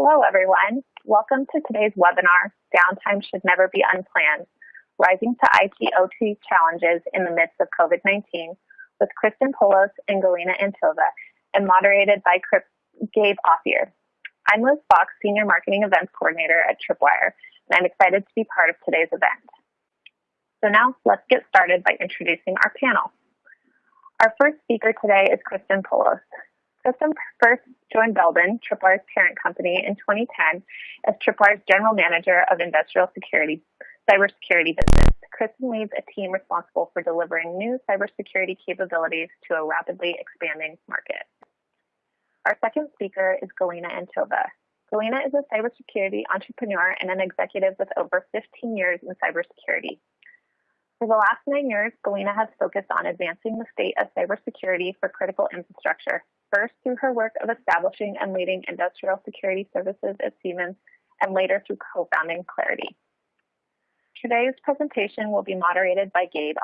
Hello, everyone. Welcome to today's webinar, Downtime Should Never Be Unplanned, Rising to IT OT Challenges in the Midst of COVID-19 with Kristen Poulos and Galina Antova, and moderated by Gabe Authier. I'm Liz Fox, Senior Marketing Events Coordinator at Tripwire, and I'm excited to be part of today's event. So now let's get started by introducing our panel. Our first speaker today is Kristen Poulos. Kristen first joined Belden, Tripwire's parent company, in 2010 as Tripwire's General Manager of Industrial Security, Cybersecurity Business. Kristen leads a team responsible for delivering new cybersecurity capabilities to a rapidly expanding market. Our second speaker is Galina Antova. Galina is a cybersecurity entrepreneur and an executive with over 15 years in cybersecurity. For the last nine years, Galina has focused on advancing the state of cybersecurity for critical infrastructure, first through her work of establishing and leading industrial security services at Siemens, and later through co-founding Claroty. Today's presentation will be moderated by Gabe.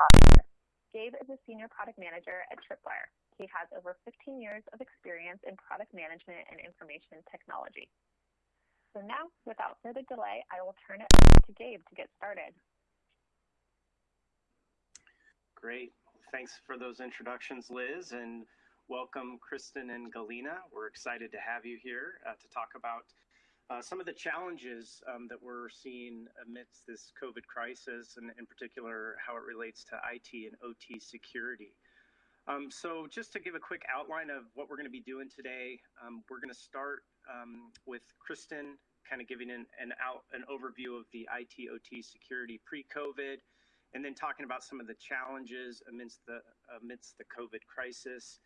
Gabe is a senior product manager at Tripwire. He has over 15 years of experience in product management and information technology. So now, without further delay, I will turn it over to Gabe to get started. Great. Thanks for those introductions, Liz, and welcome Kristen and Galina. We're excited to have you here uh, to talk about uh, some of the challenges um, that we're seeing amidst this COVID crisis, and in particular, how it relates to IT and OT security. Um, so just to give a quick outline of what we're going to be doing today, um, we're going to start um, with Kristen kind of giving an, an, out, an overview of the IT OT security pre-COVID, and then talking about some of the challenges amidst the amidst the COVID crisis.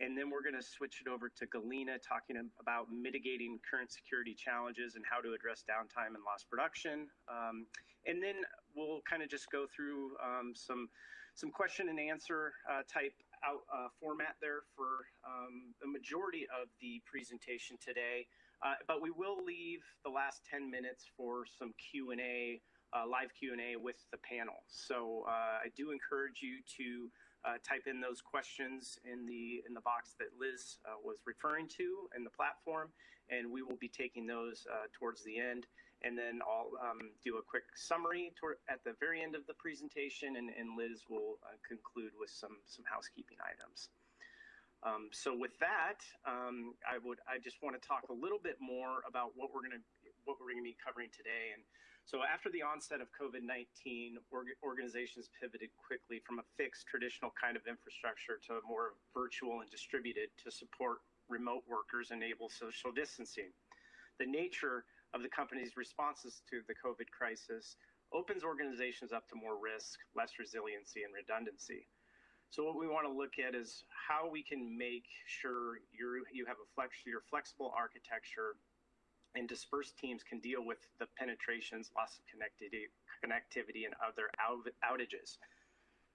And then we're going to switch it over to Galina talking about mitigating current security challenges and how to address downtime and lost production. Um, and then we'll kind of just go through um, some some question and answer uh, type out, uh, format there for um, the majority of the presentation today. Uh, but we will leave the last 10 minutes for some Q&A uh, live Q&A with the panel. So uh, I do encourage you to uh, type in those questions in the in the box that Liz uh, was referring to in the platform, and we will be taking those uh, towards the end. And then I'll um, do a quick summary at the very end of the presentation, and, and Liz will uh, conclude with some some housekeeping items. Um, so with that, um, I would I just want to talk a little bit more about what we're going to what we're going to be covering today. And so after the onset of COVID-19, org organizations pivoted quickly from a fixed traditional kind of infrastructure to a more virtual and distributed to support remote workers, enable social distancing. The nature of the company's responses to the COVID crisis opens organizations up to more risk, less resiliency, and redundancy. So what we want to look at is how we can make sure you you have a flex, your flexible architecture and dispersed teams can deal with the penetrations, loss of connectivity, connectivity and other outages.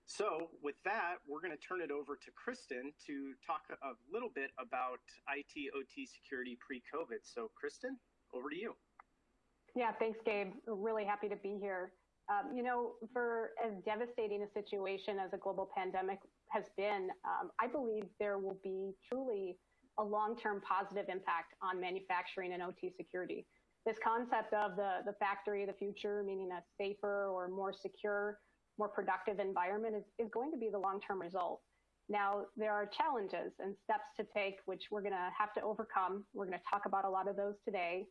So with that, we're going to turn it over to Kristen to talk a little bit about IT OT security pre-COVID. So Kristen, over to you. Yeah, thanks, Gabe. Really happy to be here. Um, you know, for as devastating a situation as a global pandemic has been, um, I believe there will be truly a long-term positive impact on manufacturing and OT security. This concept of the, the factory of the future, meaning a safer or more secure, more productive environment is, is going to be the long-term result. Now, there are challenges and steps to take, which we're going to have to overcome. We're going to talk about a lot of those today.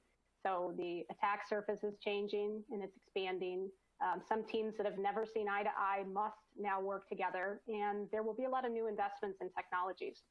So the attack surface is changing and it's expanding. Um, some teams that have never seen eye to eye must now work together, and there will be a lot of new investments in technologies.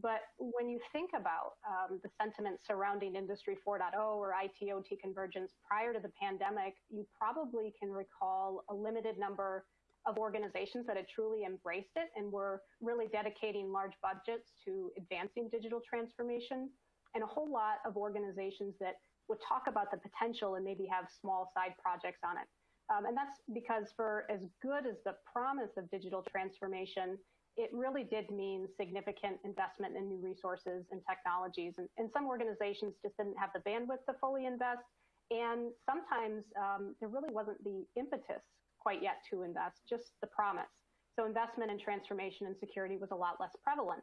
But when you think about um, the sentiment surrounding Industry 4.0 or IT/OT convergence prior to the pandemic, you probably can recall a limited number of organizations that had truly embraced it and were really dedicating large budgets to advancing digital transformation, and a whole lot of organizations that would talk about the potential and maybe have small side projects on it. Um, and that's because for as good as the promise of digital transformation, it really did mean significant investment in new resources and technologies. And, and some organizations just didn't have the bandwidth to fully invest. And sometimes um, there really wasn't the impetus quite yet to invest, just the promise. So investment in transformation and security was a lot less prevalent.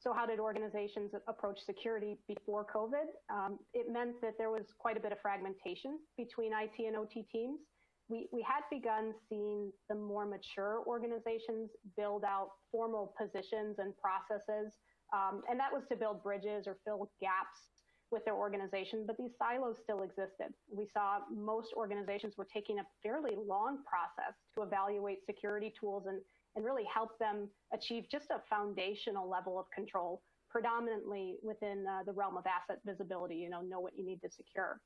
So how did organizations approach security before COVID? Um, it meant that there was quite a bit of fragmentation between IT and OT teams. We, we had begun seeing the more mature organizations build out formal positions and processes, um, and that was to build bridges or fill gaps with their organization, but these silos still existed. We saw most organizations were taking a fairly long process to evaluate security tools and and really help them achieve just a foundational level of control, predominantly within uh, the realm of asset visibility, you know, know what you need to secure.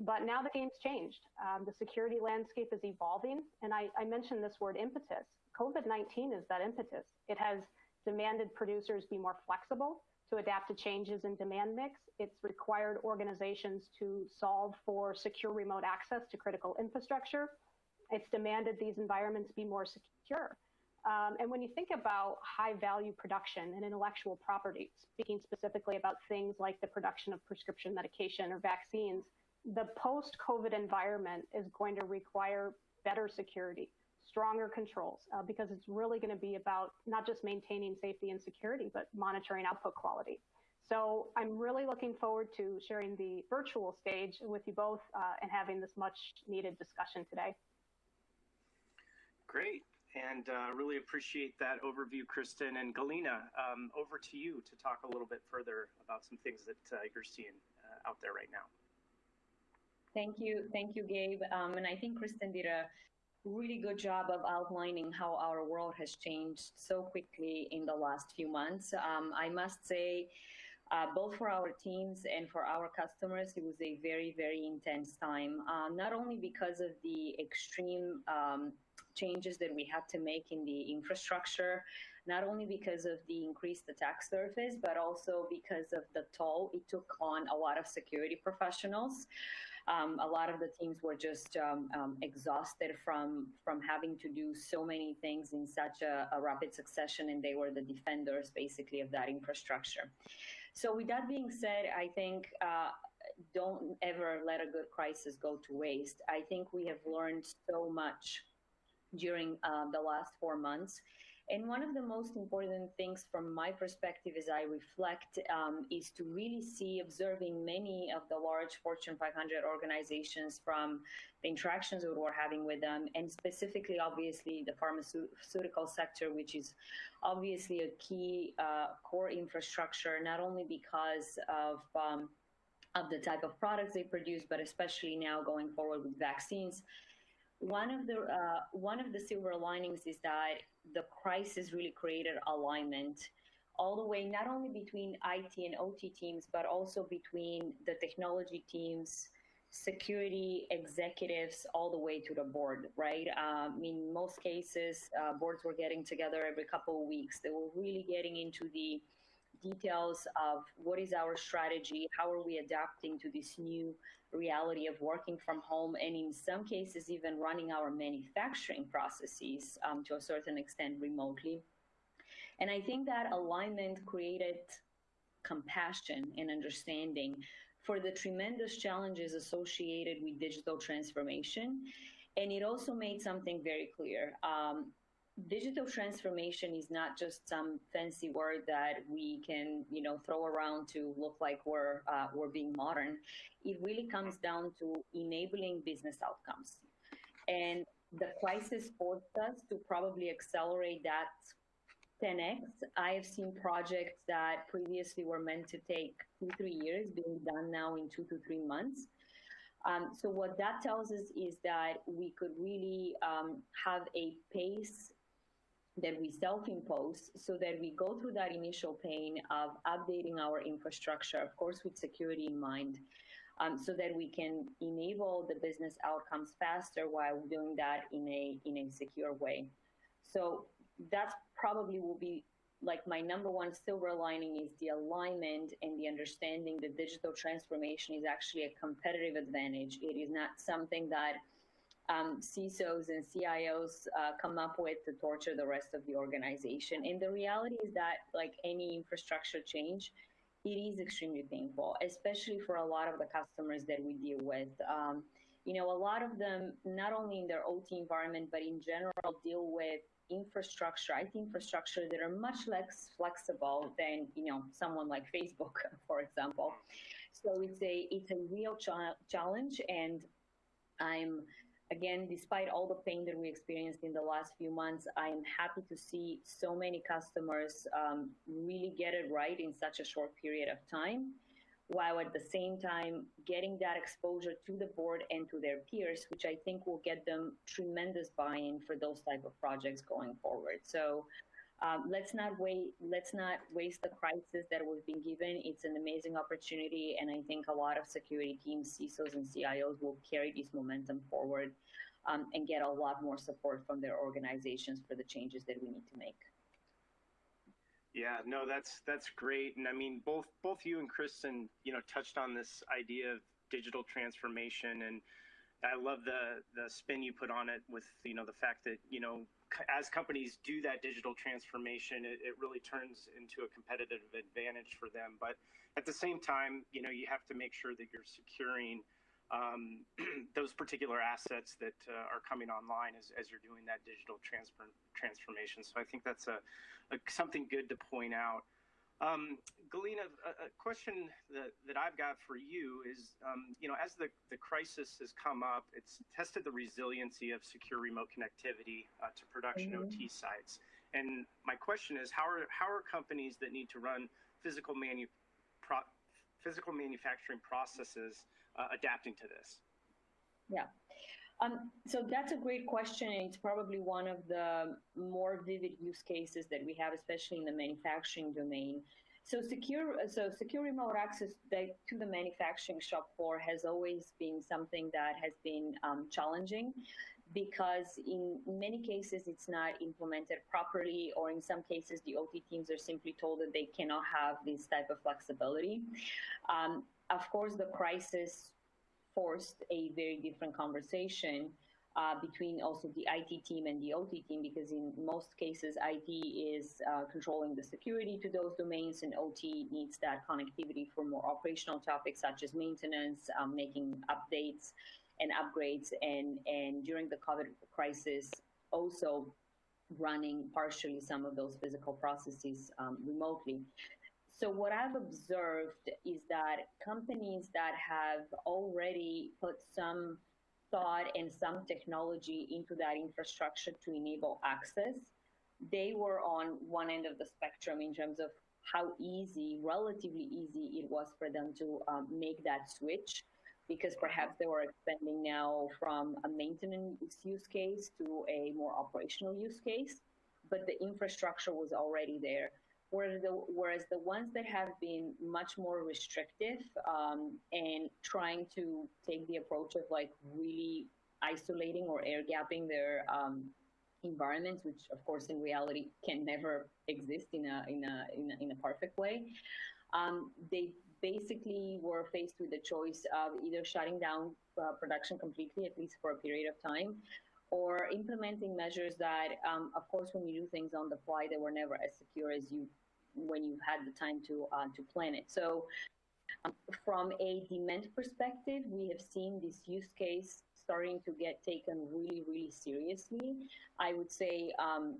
But now the game's changed. Um, the security landscape is evolving, and I, I mentioned this word impetus. COVID-19 is that impetus. It has demanded producers be more flexible to adapt to changes in demand mix. It's required organizations to solve for secure remote access to critical infrastructure. It's demanded these environments be more secure. Um, and when you think about high value production and intellectual property, speaking specifically about things like the production of prescription medication or vaccines, the post COVID environment is going to require better security, stronger controls, uh, because it's really going to be about not just maintaining safety and security, but monitoring output quality. So I'm really looking forward to sharing the virtual stage with you both uh, and having this much needed discussion today. Great and uh, really appreciate that overview, Kristen. And Galina, um, over to you to talk a little bit further about some things that uh, you're seeing uh, out there right now. Thank you. Thank you, Gabe. Um, and I think Kristen did a really good job of outlining how our world has changed so quickly in the last few months. Um, I must say, uh, both for our teams and for our customers, it was a very, very intense time. Uh, not only because of the extreme um, changes that we had to make in the infrastructure, not only because of the increased attack surface, but also because of the toll it took on a lot of security professionals. Um, a lot of the teams were just um, um, exhausted from from having to do so many things in such a, a, rapid succession, and they were the defenders basically of that infrastructure. So, with that being said, I think. Uh, don't ever let a good crisis go to waste. I think we have learned so much during uh, the last four months. And one of the most important things from my perspective as I reflect um, is to really see observing many of the large Fortune 500 organizations from the interactions that we're having with them, and specifically, obviously, the pharmaceutical sector, which is obviously a key uh, core infrastructure, not only because of um, of the type of products they produce, but especially now going forward with vaccines one of the uh, one of the silver linings is that the crisis really created alignment all the way not only between IT and OT teams but also between the technology teams security executives all the way to the board right? Um, in most cases uh, boards were getting together every couple of weeks. They were really getting into the details of what is our strategy, how are we adapting to this new reality of working from home, and in some cases, even running our manufacturing processes um, to a certain extent remotely. And I think that alignment created compassion and understanding for the tremendous challenges associated with digital transformation. And it also made something very clear. Um, digital transformation is not just some fancy word that we can you know throw around to look like we're uh, we're being modern. It really comes down to enabling business outcomes. And the crisis forced us to probably accelerate that 10x i have seen projects that previously were meant to take two three years being done now in two to three months. Um, so what that tells us is that we could really um, have a pace that we self-impose so that we go through that initial pain of updating our infrastructure, of course, with security in mind, um, so that we can enable the business outcomes faster while doing that in a, in a secure way. So that probably will be like my number one silver lining is the alignment and the understanding that digital transformation is actually a competitive advantage. It is not something that um, CISOs and CIOs uh, come up with to torture the rest of the organization. And the reality is that, like any infrastructure change, it is extremely painful, especially for a lot of the customers that we deal with. Um, you know, a lot of them, not only in their OT environment, but in general, deal with infrastructure, IT infrastructure that are much less flexible than you know someone like Facebook, for example. So it's a it's a real cha- challenge, and I'm again, despite all the pain that we experienced in the last few months, I am happy to see so many customers um, really get it right in such a short period of time while at the same time getting that exposure to the board and to their peers, which I think will get them tremendous buy-in for those type of projects going forward. So um, let's not wait. Let's not waste the crisis that we've been given. It's an amazing opportunity, and I think a lot of security teams, CISOs, and CIOs will carry this momentum forward um, and get a lot more support from their organizations for the changes that we need to make. Yeah, no, that's that's great, and I mean both both you and Kristen, you know, touched on this idea of digital transformation, and I love the the spin you put on it with you know the fact that you know as companies do that digital transformation, it, it really turns into a competitive advantage for them. But at the same time, you know, you have to make sure that you're securing um, those particular assets that uh, are coming online as, as you're doing that digital transfer, transformation. So I think that's a, a something good to point out. Um, Galina, a, a, question that, that I've got for you is, um, you know, as the, the crisis has come up, it's tested the resiliency of secure remote connectivity uh, to production mm -hmm. OT sites. And my question is, how are, how are companies that need to run physical, manu pro physical manufacturing processes uh, adapting to this? Yeah. Um, so that's a great question. It's probably one of the more vivid use cases that we have, especially in the manufacturing domain. So secure, so secure remote access to the manufacturing shop floor has always been something that has been um, challenging because in many cases it's not implemented properly or in some cases the OT teams are simply told that they cannot have this type of flexibility. Um, of course, the crisis forced a very different conversation uh, between also the IT team and the OT team because in most cases IT is uh, controlling the security to those domains and OT needs that connectivity for more operational topics such as maintenance, um, making updates and upgrades and, and during the COVID crisis also running partially some of those physical processes um, remotely. So what I've observed is that companies that have already put some thought and some technology into that infrastructure to enable access, they were on one end of the spectrum in terms of how easy, relatively easy it was for them to um, make that switch because perhaps they were expanding now from a maintenance use case to a more operational use case, but the infrastructure was already there. Whereas the, whereas the ones that have been much more restrictive um, and trying to take the approach of like really isolating or air gapping their um, environments, which of course in reality can never exist in a in a in a, in a perfect way. Um, they basically were faced with the choice of either shutting down uh, production completely, at least for a period of time, or implementing measures that, um, of course, when you do things on the fly, they were never as secure as you when you had the time to uh, to plan it. So, um, from a demand perspective, we have seen this use case starting to get taken really, really seriously. I would say, um,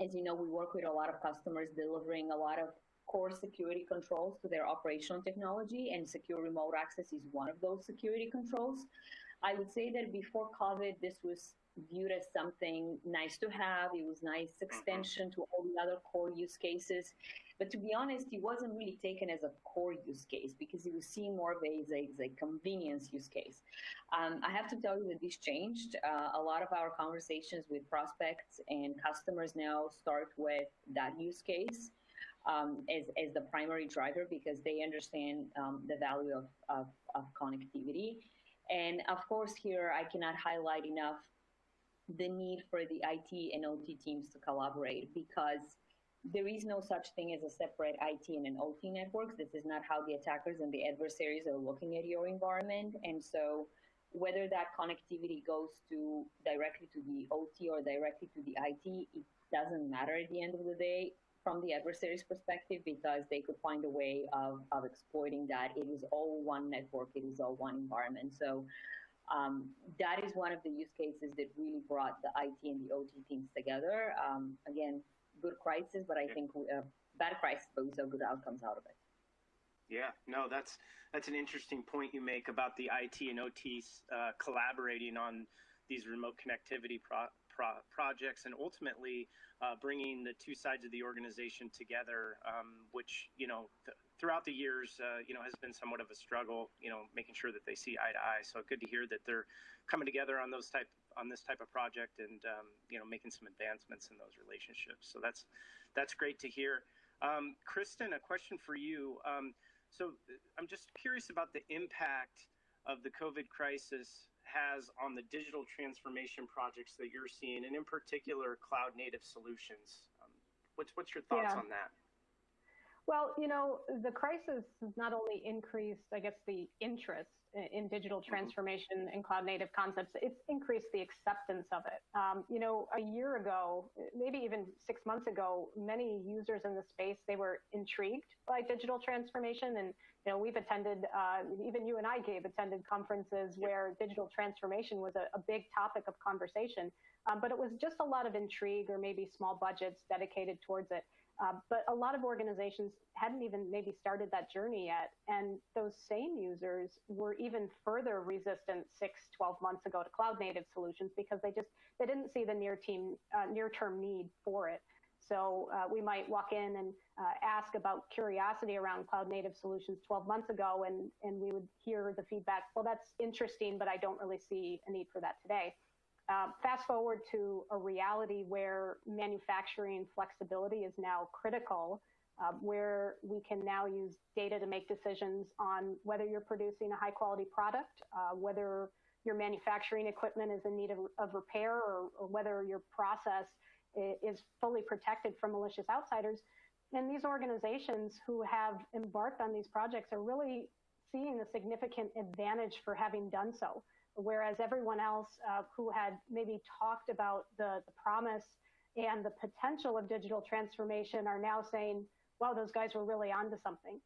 as you know, we work with a lot of customers delivering a lot of core security controls to their operational technology, and secure remote access is one of those security controls. I would say that before COVID, this was viewed as something nice to have. It was nice mm-hmm. extension to all the other core use cases. But to be honest, it wasn't really taken as a core use case because it was seen more of a, as a, as a convenience use case. Um, I have to tell you that this changed. Uh, a lot of our conversations with prospects and customers now start with that use case. Um, as, as the primary driver because they understand um, the value of, of, of connectivity. And of course, here I cannot highlight enough the need for the IT and OT teams to collaborate because there is no such thing as a separate IT and an OT network. This is not how the attackers and the adversaries are looking at your environment. And so whether that connectivity goes to directly to the OT or directly to the IT, it doesn't matter at the end of the day from the adversary's perspective because they could find a way of, of exploiting that. It is all one network, it is all one environment. So um, that is one of the use cases that really brought the IT and the OT teams together. Um, again, good crisis, but I think uh, bad crisis, but we saw good outcomes out of it. Yeah, no, that's that's an interesting point you make about the IT and OT uh, collaborating on these remote connectivity pro pro projects and ultimately uh, bringing the two sides of the organization together, um, which you know th throughout the years, uh, you know, has been somewhat of a struggle. You know, making sure that they see eye to eye. So good to hear that they're coming together on those type on this type of project and um, you know making some advancements in those relationships. So that's that's great to hear. Um, Kristen, a question for you. Um, so I'm just curious about the impact of the COVID crisis has on the digital transformation projects that you're seeing, and in particular, cloud native solutions. Um, what's what's your thoughts yeah. on that? Well, you know, the crisis has not only increased, I guess, the interest in digital mm-hmm. transformation and cloud native concepts, it's increased the acceptance of it. Um, you know, a year ago, maybe even six months ago, many users in the space, they were intrigued by digital transformation. And, you know, we've attended, uh, even you and I, Gabe, attended conferences where digital transformation was a, a big topic of conversation. Um, but it was just a lot of intrigue or maybe small budgets dedicated towards it. Uh, but a lot of organizations hadn't even maybe started that journey yet. And those same users were even further resistant six, 12 months ago to cloud native solutions because they just, they didn't see the near team, uh, near term need for it. So uh, we might walk in and uh, ask about curiosity around cloud native solutions 12 months ago, and, and we would hear the feedback, well, that's interesting, but I don't really see a need for that today. Uh, fast forward to a reality where manufacturing flexibility is now critical, uh, where we can now use data to make decisions on whether you're producing a high quality product, uh, whether your manufacturing equipment is in need of, of repair, or, or, whether your process is fully protected from malicious outsiders. And these organizations who have embarked on these projects are really seeing a significant advantage for having done so whereas everyone else uh, who had maybe talked about the, the promise and the potential of digital transformation are now saying, wow, those guys were really onto something.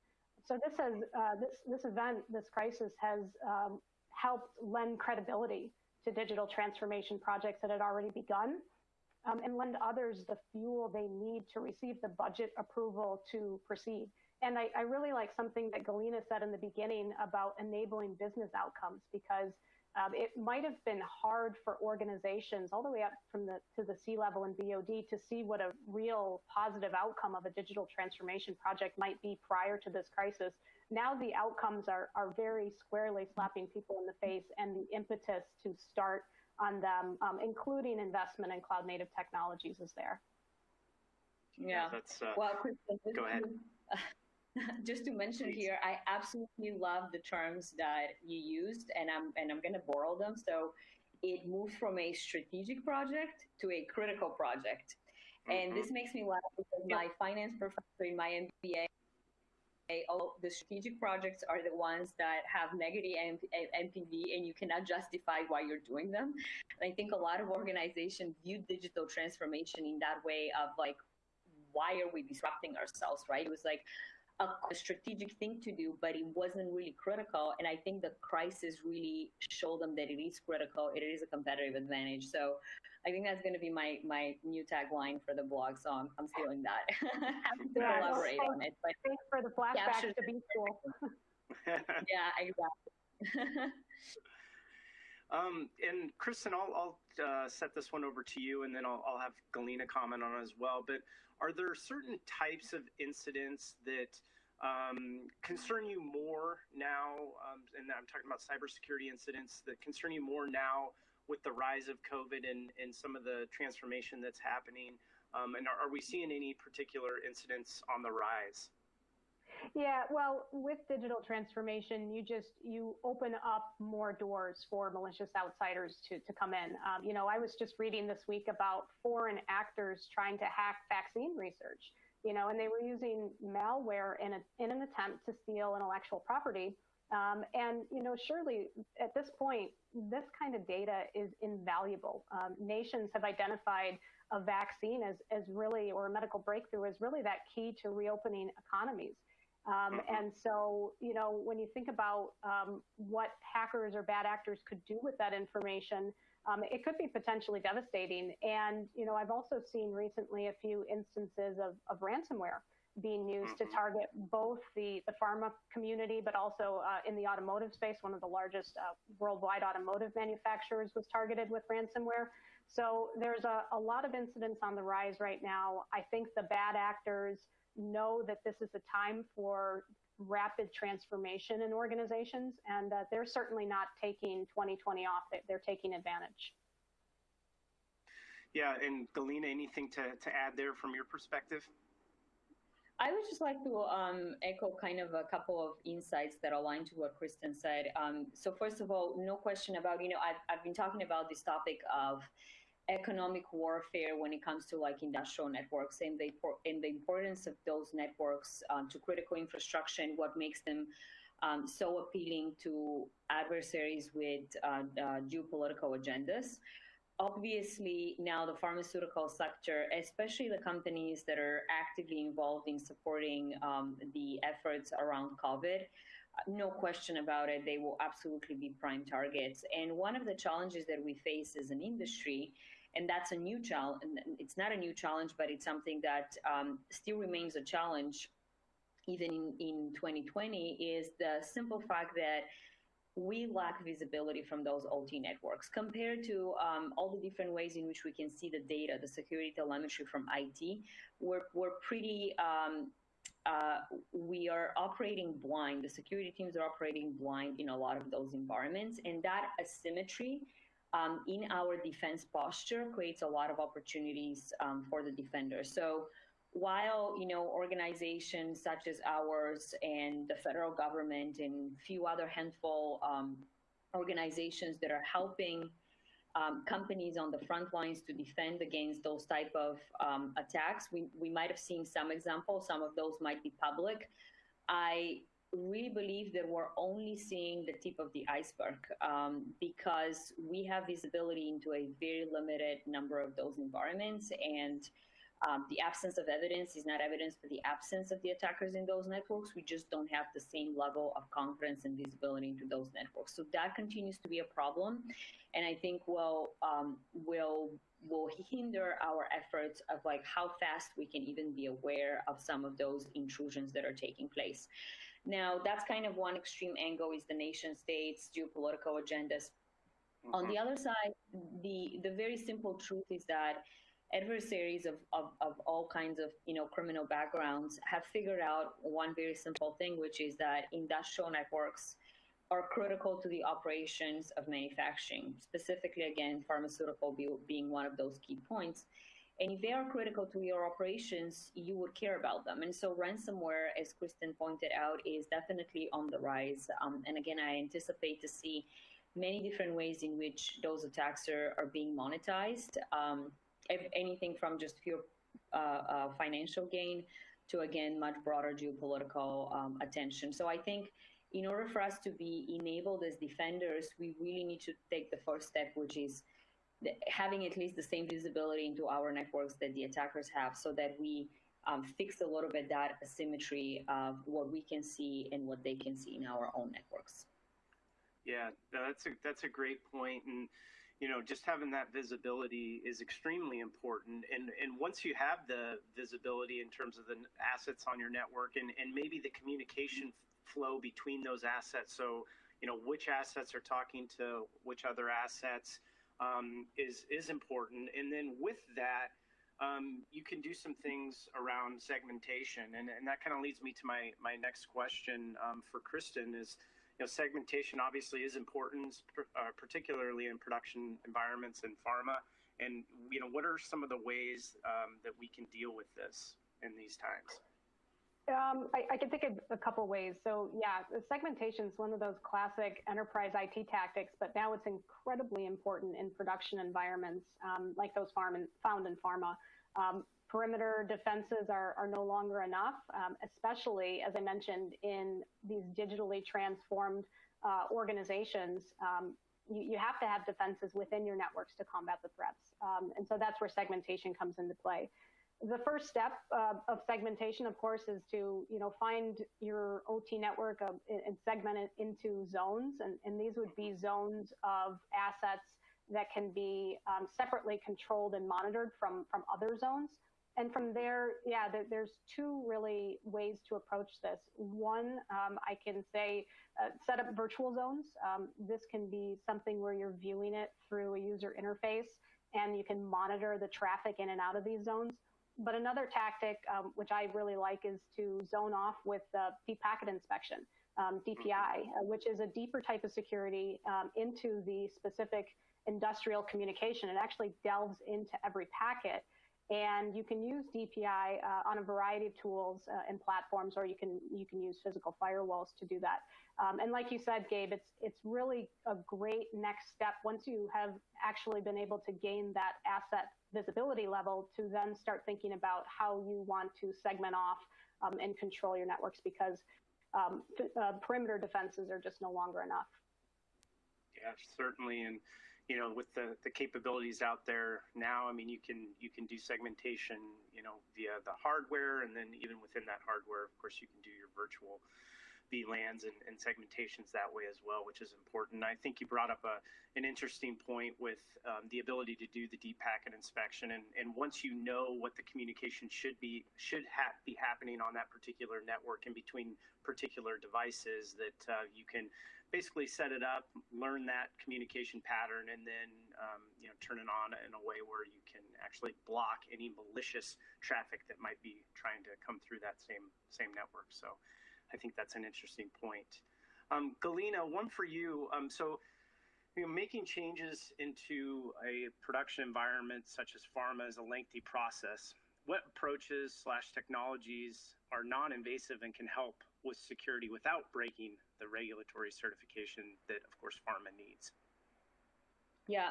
So this has uh, this this event, this crisis has um, helped lend credibility to digital transformation projects that had already begun, um, and lend others the fuel they need to receive the budget approval to proceed. And I, I really like something that Galina said in the beginning about enabling business outcomes because um, it might have been hard for organizations all the way up from the to the C level and BOD to see what a real positive outcome of a digital transformation project might be prior to this crisis. Now the outcomes are, are very squarely slapping people in the face and the impetus to start on them, um, including investment in cloud native technologies is there. Yeah, that's, uh, well, Kristen, go ahead. just to mention here, I absolutely love the terms that you used, and I'm and I'm going to borrow them. So it moves from a strategic project to a critical project, mm-hmm. and this makes me laugh because my finance professor in my MBA. All the strategic projects are the ones that have negative NPV and you cannot justify why you're doing them. And I think a lot of organizations view digital transformation in that way of like, why are we disrupting ourselves, right? It was like, a, strategic thing to do, but it wasn't really critical. And I think the crisis really showed them that it is critical. It is a competitive advantage. So I think that's going to be my my new tagline for the blog. So I'm, I'm stealing that. Happy to yeah, elaborate well, on it. But thanks for the flashback to be cool. yeah, exactly. Um, and Kristen, I'll, I'll uh, set this one over to you, and then I'll, I'll have Galina comment on as well. But are there certain types of incidents that um, concern you more now? Um, and I'm talking about cybersecurity incidents that concern you more now with the rise of COVID and, and some of the transformation that's happening. Um, and are, are we seeing any particular incidents on the rise? Yeah, well, with digital transformation, you just you open up more doors for malicious outsiders to to come in. Um, you know, I was just reading this week about foreign actors trying to hack vaccine research. You know, and they were using malware in a in an attempt to steal intellectual property. Um, and you know, surely at this point, this kind of data is invaluable. Um, nations have identified a vaccine as as really or a medical breakthrough as really that key to reopening economies. Um, and so, you know, when you think about um, what hackers or bad actors could do with that information, um, it could be potentially devastating. And, you know, I've also seen recently a few instances of, of ransomware being used to target both the, the pharma community, but also uh, in the automotive space. One of the largest uh, worldwide automotive manufacturers was targeted with ransomware. So there's a, a lot of incidents on the rise right now. I think the bad actors know that this is a time for rapid transformation in organizations, and uh, they're certainly not taking 2020 off. They're taking advantage. Yeah, and Galina, anything to, to add there from your perspective? I would just like to um, echo kind of a couple of insights that align to what Kristen said. Um, so first of all, no question about, you know, I've, I've been talking about this topic of economic warfare when it comes to like industrial networks and the, and the importance of those networks um, to critical infrastructure and what makes them um, so appealing to adversaries with uh, uh, geopolitical agendas. Obviously, now the pharmaceutical sector, especially the companies that are actively involved in supporting um, the efforts around COVID, no question about it, they will absolutely be prime targets. And one of the challenges that we face as an industry and that's a new challenge. It's not a new challenge, but it's something that um, still remains a challenge even in, in 2020 is the simple fact that we lack visibility from those OT networks compared to um, all the different ways in which we can see the data, the security telemetry from IT. We're, we're pretty, um, uh, we are operating blind. The security teams are operating blind in a lot of those environments. And that asymmetry um, in our defense posture creates a lot of opportunities um, for the defender. So while you know organizations such as ours and the federal government and few other handful um, organizations that are helping um, companies on the front lines to defend against those type of um, attacks, we, we might have seen some examples. Some of those might be public. I really believe that we're only seeing the tip of the iceberg um, because we have visibility into a very limited number of those environments and um, the absence of evidence is not evidence for the absence of the attackers in those networks. We just don't have the same level of confidence and visibility into those networks. So that continues to be a problem, and I think will um, will will hinder our efforts of like how fast we can even be aware of some of those intrusions that are taking place. Now, that's kind of one extreme angle is the nation states, geopolitical agendas. Mm-hmm. On the other side, the, the very simple truth is that adversaries of, of, of all kinds of you know criminal backgrounds have figured out one very simple thing, which is that industrial networks are critical to the operations of manufacturing, specifically again, pharmaceutical be, being one of those key points. And if they are critical to your operations, you would care about them. And so ransomware, as Kristen pointed out, is definitely on the rise. Um, and again, I anticipate to see many different ways in which those attacks are, are being monetized. Um, anything from just pure uh, uh, financial gain to, again, much broader geopolitical um, attention. So I think in order for us to be enabled as defenders, we really need to take the first step, which is having at least the same visibility into our networks that the attackers have so that we um, fix a little bit that asymmetry of what we can see and what they can see in our own networks. Yeah, that's a that's a great point, and you know, just having that visibility is extremely important. And and once you have the visibility in terms of the assets on your network, and and maybe the communication flow between those assets, so you know which assets are talking to which other assets um, is is important. And then with that, um, you can do some things around segmentation, and, and that kind of leads me to my my next question um, for Kristen is. You know, segmentation obviously is important, uh, particularly in production environments and pharma. And you know, what are some of the ways um, that we can deal with this in these times? Um, I, I, can think of a couple ways. So yeah, segmentation is one of those classic enterprise IT tactics, but now it's incredibly important in production environments um, like those farm and, found in pharma. Um, perimeter defenses are, are no longer enough, um, especially, as I mentioned, in these digitally transformed uh, organizations. Um, you, you, have to have defenses within your networks to combat the threats. Um, and so that's where segmentation comes into play. The first step uh, of segmentation, of course, is to you know find your OT network of, and segment it into zones, and, and these would be zones of assets that can be um, separately controlled and monitored from from other zones. And from there, yeah, there, there's two really ways to approach this. One, um, I can say uh, set up virtual zones. Um, this can be something where you're viewing it through a user interface and you can monitor the traffic in and out of these zones. But another tactic, um, which I really like, is to zone off with uh, deep packet inspection, um, DPI, uh, which is a deeper type of security um, into the specific industrial communication. It actually delves into every packet. And you can use DPI uh, on a variety of tools uh, and platforms, or you can you can use physical firewalls to do that. Um, and like you said, Gabe, it's it's really a great next step once you have actually been able to gain that asset visibility level to then start thinking about how you want to segment off um, and control your networks because um, uh, perimeter defenses are just no longer enough. Yeah, certainly, and you know, with the, the capabilities out there now, I mean, you can you can do segmentation, you know, via the hardware, and then even within that hardware, of course, you can do your virtual VLANs and, and segmentations that way as well, which is important. I think you brought up a, an interesting point with um, the ability to do the deep packet inspection, and, and once you know what the communication should be should ha- be happening on that particular network and between particular devices, that uh, you can basically set it up, learn that communication pattern, and then um, you know turn it on in a way where you can actually block any malicious traffic that might be trying to come through that same same network. So I think that's an interesting point. Um, Galina, one for you. Um, so, you know, making changes into a production environment such as pharma is a lengthy process. What approaches slash technologies are non-invasive and can help with security without breaking the regulatory certification that, of course, pharma needs? Yeah,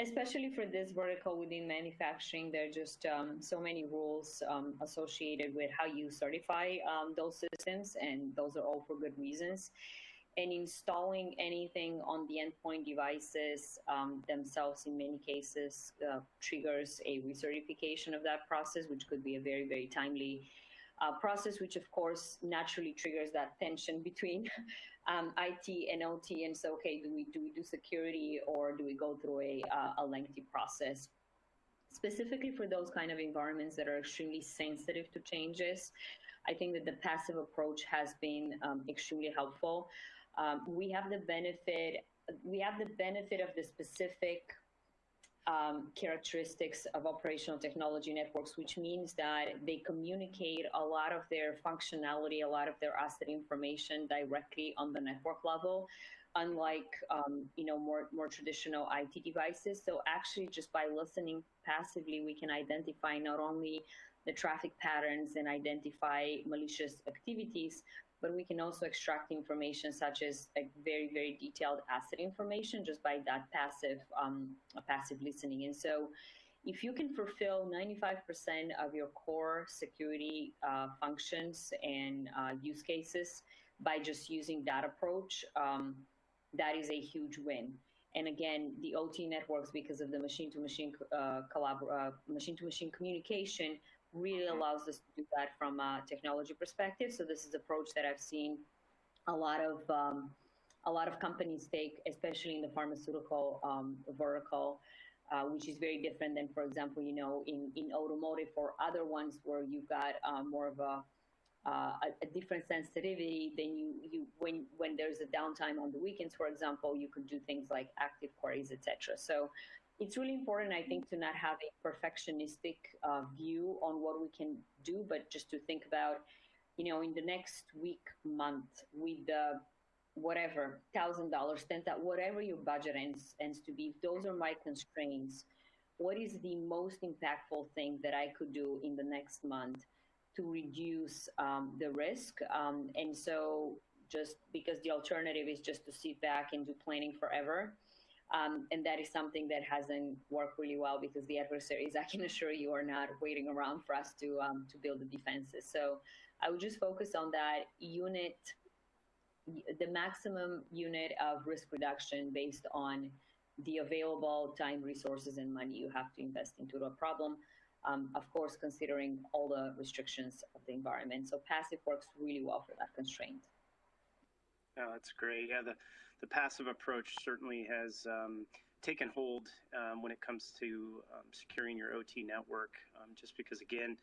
especially for this vertical within manufacturing, there are just um, so many rules um, associated with how you certify um, those systems, and those are all for good reasons. And installing anything on the endpoint devices um, themselves, in many cases, uh, triggers a recertification of that process, which could be a very, very timely uh, process, which of course naturally triggers that tension between um, IT and OT. And so, okay, do we do we do security or do we go through a uh, a lengthy process? Specifically for those kind of environments that are extremely sensitive to changes, I think that the passive approach has been um, extremely helpful. Um, we have the benefit we have the benefit of the specific um, characteristics of operational technology networks, which means that they communicate a lot of their functionality, a lot of their asset information directly on the network level, unlike um, you know more more traditional IT devices. So actually, just by listening passively, we can identify not only the traffic patterns and identify malicious activities, but we can also extract information such as like very, very detailed asset information just by that passive, um, passive listening. And so if you can fulfill 95% of your core security uh, functions and uh, use cases by just using that approach, um, that is a huge win. And again, the OT networks, because of the machine-to-machine uh, collab- uh, machine-to-machine communication, really allows us to do that from a technology perspective. So this is approach that I've seen a lot of um, a lot of companies take, especially in the pharmaceutical um, vertical, uh, which is very different than, for example, you know, in, in automotive or other ones where you've got uh, more of a, uh, a, a, different sensitivity. Then you, you when when there's a downtime on the weekends, for example, you could do things like active queries, etc. So it's really important, I think, to not have a perfectionistic uh, view on what we can do, but just to think about, you know, in the next week, month, with the whatever thousand dollars, ten that whatever your budget ends ends to be. Those are my constraints. What is the most impactful thing that I could do in the next month to reduce um, the risk? Um, and so, just because the alternative is just to sit back and do planning forever um, and that is something that hasn't worked really well because the adversaries, I can assure you, are not waiting around for us to um, to build the defenses. So I would just focus on that unit, the maximum unit of risk reduction based on the available time, resources, and money you have to invest into a problem. um, of course, considering all the restrictions of the environment. So passive works really well for that constraint. Oh, that's great. Yeah, the, the passive approach certainly has um, taken hold um, when it comes to um, securing your OT network, um, just because again,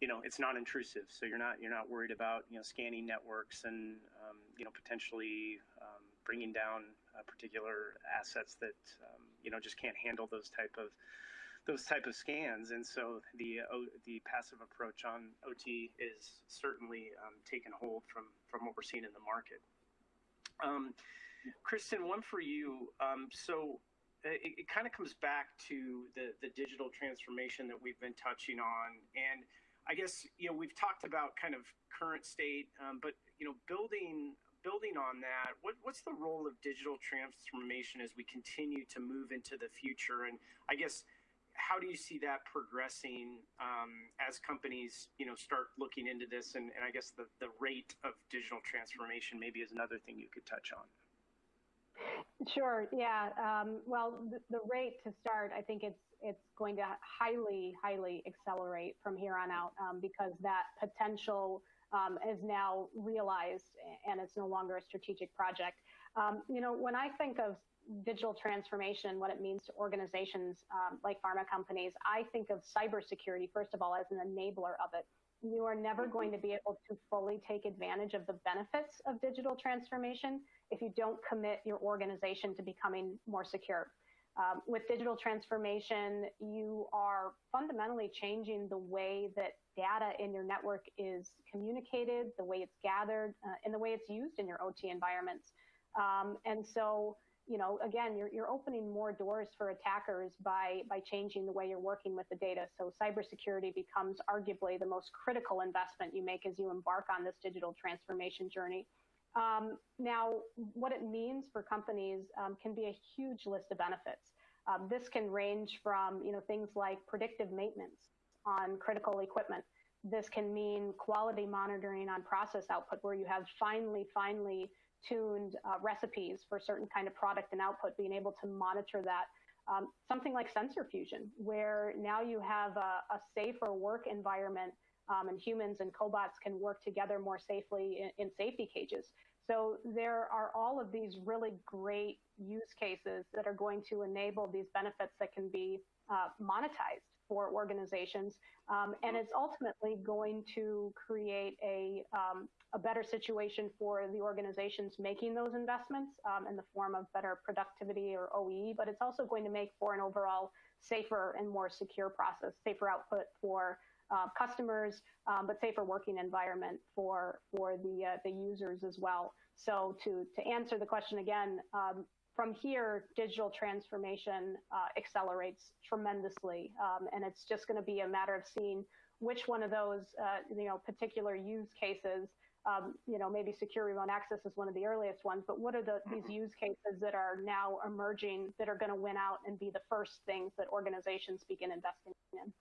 you know, it's not intrusive. So you're not you're not worried about you know scanning networks and um, you know potentially bringing down uh, particular assets that you know just can't handle those type of those type of scans. And so the uh, the passive approach on OT is certainly um, taken hold from from what we're seeing in the market. Um, Kristen, one for you. Um, so uh, it, it kind of comes back to the the digital transformation that we've been touching on, and I guess you know we've talked about kind of current state, um, but you know building building on that, what, what's the role of digital transformation as we continue to move into the future? And I guess how do you see that progressing um, as companies, you know, start looking into this? And, and I guess the, the rate of digital transformation maybe is another thing you could touch on. Sure. Yeah. Um, well, the, the, rate to start, I think it's it's going to highly, highly accelerate from here on out um, because that potential um, is now realized and it's no longer a strategic project. Um, you know, when I think of digital transformation, what it means to organizations um, like pharma companies, I think of cybersecurity, first of all, as an enabler of it. You are never mm-hmm. going to be able to fully take advantage of the benefits of digital transformation if you don't commit your organization to becoming more secure. Um, with digital transformation, you are fundamentally changing the way that data in your network is communicated, the way it's gathered, uh, and the way it's used in your OT environments. Um, and so you know, again, you're, you're opening more doors for attackers by, by changing the way you're working with the data. So cybersecurity becomes arguably the most critical investment you make as you embark on this digital transformation journey. Um, now, what it means for companies um, can be a huge list of benefits. Um, this can range from, you know, things like predictive maintenance on critical equipment. This can mean quality monitoring on process output where you have finely, finely tuned uh, recipes for certain kind of product and output, being able to monitor that. Um, something like sensor fusion, where now you have a, a safer work environment um, and humans and cobots can work together more safely in, in safety cages. So there are all of these really great use cases that are going to enable these benefits that can be uh, monetized for organizations. Um, and it's ultimately going to create a, um, a better situation for the organizations making those investments um, in the form of better productivity or OEE, but it's also going to make for an overall safer and more secure process, safer output for uh, customers, um, but safer working environment for for the uh, the users as well. So to to answer the question again, um, from here, digital transformation uh, accelerates tremendously, um, and it's just going to be a matter of seeing which one of those, uh, you know, particular use cases. Um, you know, maybe secure remote access is one of the earliest ones, but what are the, these mm-hmm. use cases that are now emerging that are going to win out and be the first things that organizations begin investing in?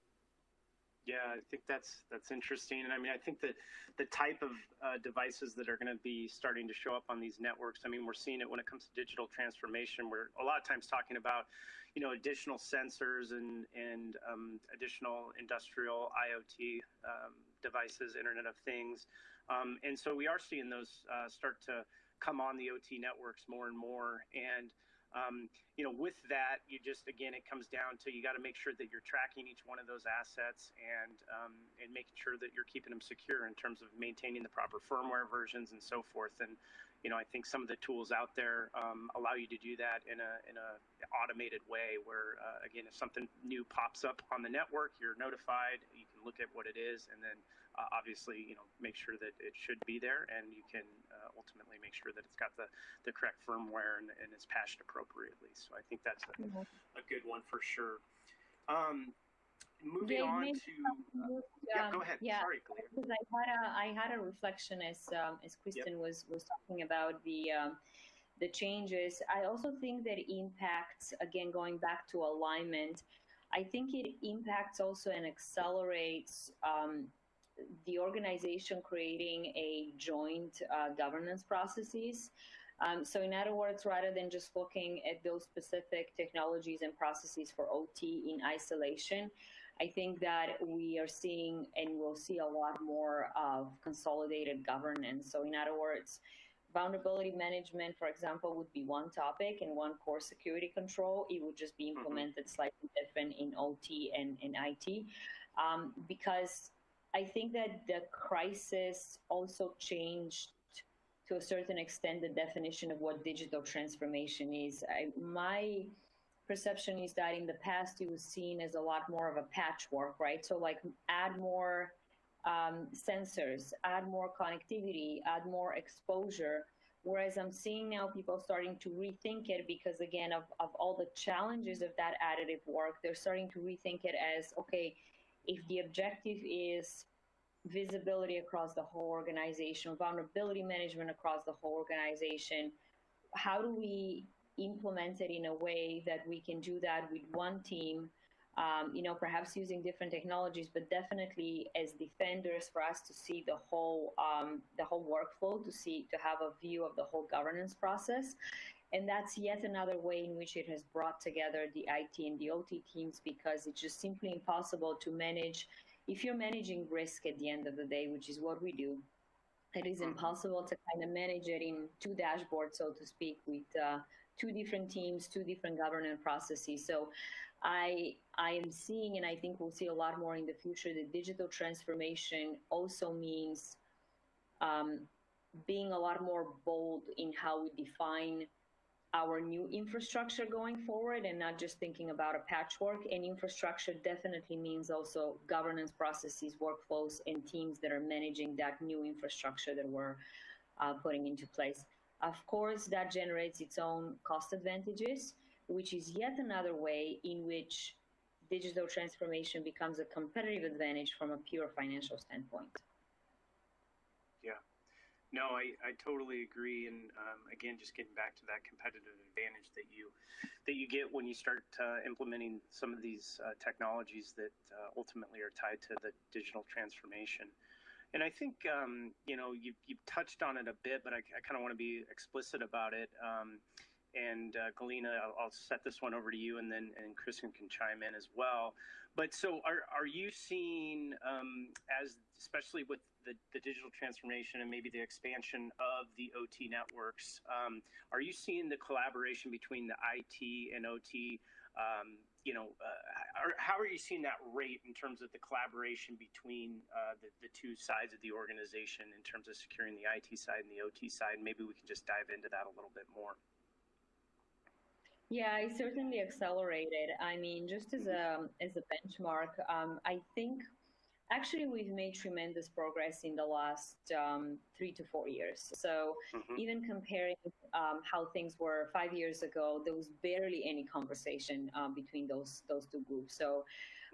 Yeah, I think that's that's interesting, and I mean, I think that the type of uh, devices that are going to be starting to show up on these networks. I mean, we're seeing it when it comes to digital transformation. We're a lot of times talking about, you know, additional sensors and and um, additional industrial IoT um, devices, Internet of Things, um, and so we are seeing those uh, start to come on the OT networks more and more, and um, you know, with that, you just again, it comes down to you got to make sure that you're tracking each one of those assets and um, and making sure that you're keeping them secure in terms of maintaining the proper firmware versions and so forth. And you know, I think some of the tools out there um, allow you to do that in a in a automated way. Where uh, again, if something new pops up on the network, you're notified. You can look at what it is, and then uh, obviously, you know, make sure that it should be there, and you can uh, ultimately make sure that it's got the, the correct firmware and, and is patched appropriately. So I think that's a, mm-hmm. a good one for sure. Um, moving yeah, on to uh, yeah, go ahead. Yeah, Sorry, because I had a I had a reflection as um, as Kristen yep. was was talking about the. Um, the changes. I also think that impacts, again, going back to alignment, I think it impacts also and accelerates um, the organization creating a joint uh, governance processes. Um, so in other words, rather than just looking at those specific technologies and processes for OT in isolation, I think that we are seeing and we'll see a lot more of consolidated governance. So, in other words, vulnerability management, for example, would be one topic and one core security control. It would just be implemented mm-hmm. slightly different in OT and in IT. Um, because I think that the crisis also changed to a certain extent the definition of what digital transformation is. I, my perception is that in the past it was seen as a lot more of a patchwork, right? So like add more um, sensors, add more connectivity, add more exposure. Whereas I'm seeing now people starting to rethink it because again of, of all the challenges of that additive work, they're starting to rethink it as okay, if the objective is visibility across the whole organization, vulnerability management across the whole organization, how do we implement it in a way that we can do that with one team, um, you know, perhaps using different technologies, but definitely as defenders for us to see the whole um, the whole workflow, to see to have a view of the whole governance process. And that's yet another way in which it has brought together the IT and the OT teams because it's just simply impossible to manage if you're managing risk at the end of the day, which is what we do, it is mm-hmm. impossible to kind of manage it in two dashboards, so to speak, with uh, two different teams, two different governance processes. So I I am seeing, and I think we'll see a lot more in the future, that digital transformation also means um, being a lot more bold in how we define our new infrastructure going forward and not just thinking about a patchwork. And infrastructure definitely means also governance processes, workflows, and teams that are managing that new infrastructure that we're uh, putting into place. Of course, that generates its own cost advantages, which is yet another way in which digital transformation becomes a competitive advantage from a pure financial standpoint. No, I, I totally agree. And um, again, just getting back to that competitive advantage that you that you get when you start uh, implementing some of these uh, technologies that uh, ultimately are tied to the digital transformation. And I think um, you know you you touched on it a bit, but I, I kind of want to be explicit about it. Um, and uh, Galina, I'll, I'll, set this one over to you, and then and Kristen can chime in as well. But so, are are you seeing um, as especially with the, the digital transformation and maybe the expansion of the OT networks. Um, are you seeing the collaboration between the IT and OT? Um, you know, uh, are, how are you seeing that rate in terms of the collaboration between uh, the, the two sides of the organization in terms of securing the IT side and the OT side? Maybe we can just dive into that a little bit more. Yeah, it certainly accelerated. I mean, just as a as a benchmark, um, I think actually we've made tremendous progress in the last um, three to four years so mm-hmm. even comparing um, how things were five years ago there was barely any conversation um, between those those two groups so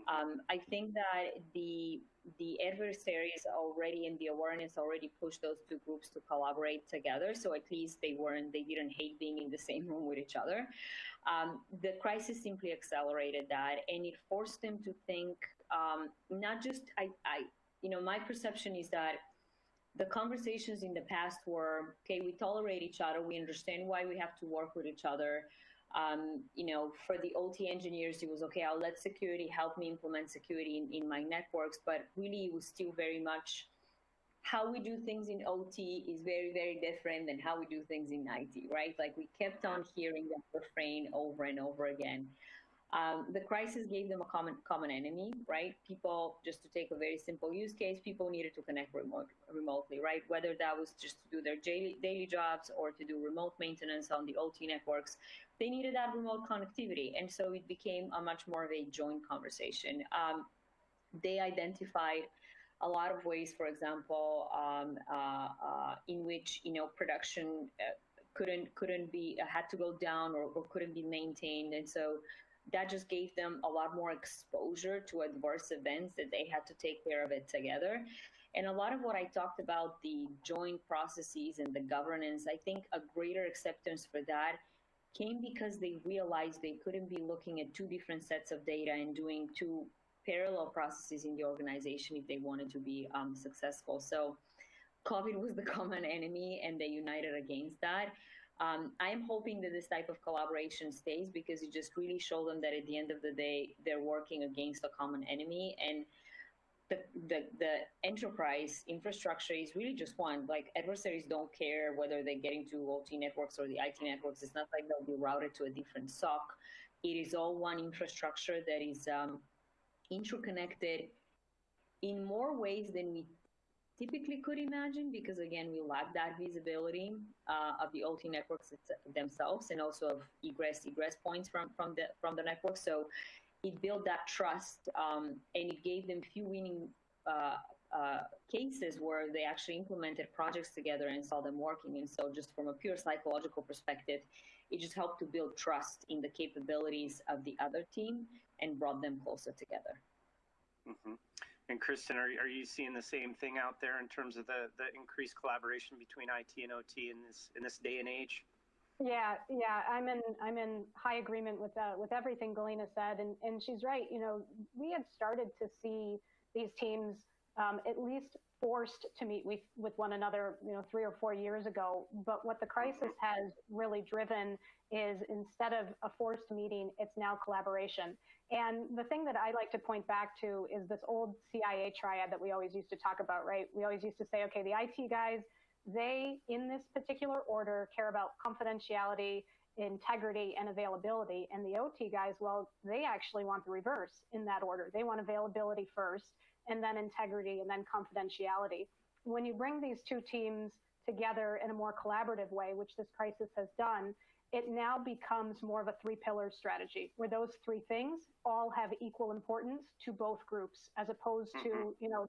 um, i think that the the adversaries already and the awareness already pushed those two groups to collaborate together so at least they weren't they didn't hate being in the same room with each other um, the crisis simply accelerated that and it forced them to think um, not just I, I, you know, my perception is that the conversations in the past were okay. We tolerate each other. We understand why we have to work with each other. Um, you know, for the OT engineers, it was okay. I'll let security help me implement security in, in my networks, but really, it was still very much how we do things in OT is very, very different than how we do things in IT, right? Like we kept on hearing that refrain over and over again. Um, the crisis gave them a common common enemy, right? People, just to take a very simple use case, people needed to connect remote, remotely, right? Whether that was just to do their daily, daily jobs or to do remote maintenance on the OT networks, they needed that remote connectivity. And so it became a much more of a joint conversation. Um, they identified a lot of ways, for example, um, uh, uh, in which, you know, production uh, couldn't couldn't be had to go down or, or couldn't be maintained and so that just gave them a lot more exposure to adverse events that they had to take care of it together. And a lot of what I talked about, the joint processes and the governance, I think a greater acceptance for that came because they realized they couldn't be looking at two different sets of data and doing two parallel processes in the organization if they wanted to be um, successful. So COVID was the common enemy and they united against that. Um, I'm hoping that this type of collaboration stays because you just really show them that at the end of the day, they're working against a common enemy. And the, the, the enterprise infrastructure is really just one. Like adversaries don't care whether they get into OT networks or the IT networks. It's not like they'll be routed to a different SOC. It is all one infrastructure that is um, interconnected in more ways than we typically could imagine because again we lack that visibility uh, of the OT networks themselves and also of egress egress points from from the from the network. So it built that trust um, and it gave them few winning uh, uh, cases where they actually implemented projects together and saw them working. And so, just from a pure psychological perspective, it just helped to build trust in the capabilities of the other team and brought them closer together. Mm-hmm. And Kristen, are, are you seeing the same thing out there in terms of the, the increased collaboration between IT and OT in this in this day and age? Yeah, yeah, I'm in I'm in high agreement with uh, with everything Galina said, and and she's right. You know, we had started to see these teams um, at least forced to meet with, with one another, you know, three or four years ago. But what the crisis has really driven is instead of a forced meeting, it's now collaboration. And the thing that I like to point back to is this old CIA triad that we always used to talk about, right? We always used to say, okay, the IT guys, they, in this particular order, care about confidentiality, integrity, and availability. And the OT guys, well, they actually want the reverse in that order. They want availability first, and then integrity, and then confidentiality. When you bring these two teams together in a more collaborative way, which this crisis has done, it now becomes more of a three pillar strategy where those three things all have equal importance to both groups as opposed to mm-hmm. you know